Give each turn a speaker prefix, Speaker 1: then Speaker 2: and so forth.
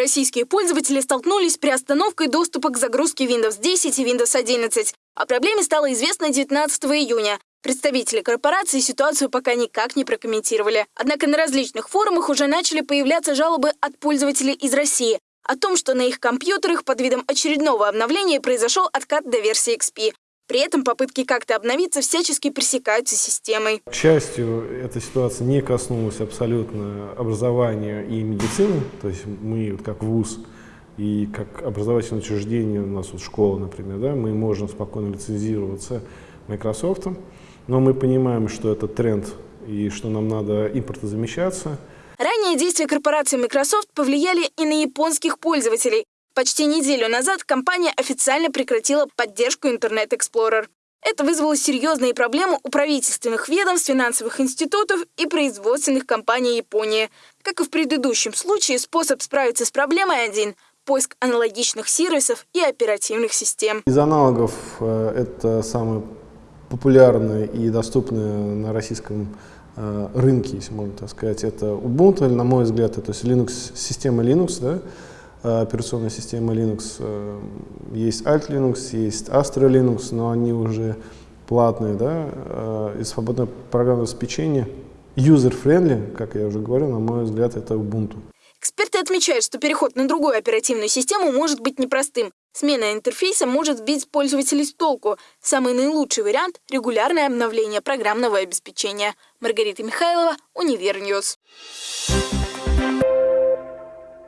Speaker 1: Российские пользователи столкнулись с приостановкой доступа к загрузке Windows 10 и Windows 11. О проблеме стало известно 19 июня. Представители корпорации ситуацию пока никак не прокомментировали. Однако на различных форумах уже начали появляться жалобы от пользователей из России о том, что на их компьютерах под видом очередного обновления произошел откат до версии XP. При этом попытки как-то обновиться всячески пресекаются системой.
Speaker 2: К счастью, эта ситуация не коснулась абсолютно образования и медицины. То есть мы, как ВУЗ и как образовательное учреждение, у нас вот школа, например, да, мы можем спокойно лицензироваться Microsoft. Но мы понимаем, что это тренд и что нам надо импортозамещаться.
Speaker 1: Ранее действия корпорации Microsoft повлияли и на японских пользователей. Почти неделю назад компания официально прекратила поддержку Internet Explorer. Это вызвало серьезные проблемы у правительственных ведомств, финансовых институтов и производственных компаний Японии. Как и в предыдущем случае, способ справиться с проблемой один – поиск аналогичных сервисов и оперативных систем.
Speaker 2: Из аналогов э, это самое популярное и доступное на российском э, рынке, если можно так сказать, это Ubuntu, на мой взгляд, это Linux, система Linux, да, Э, операционная система Linux. Э, есть Alt Linux, есть Astra Linux, но они уже платные, да, э, и свободное программное обеспечение. User-friendly, как я уже говорил, на мой взгляд, это Ubuntu.
Speaker 1: Эксперты отмечают, что переход на другую оперативную систему может быть непростым. Смена интерфейса может сбить пользователей с толку. Самый наилучший вариант – регулярное обновление программного обеспечения. Маргарита Михайлова, Univer News.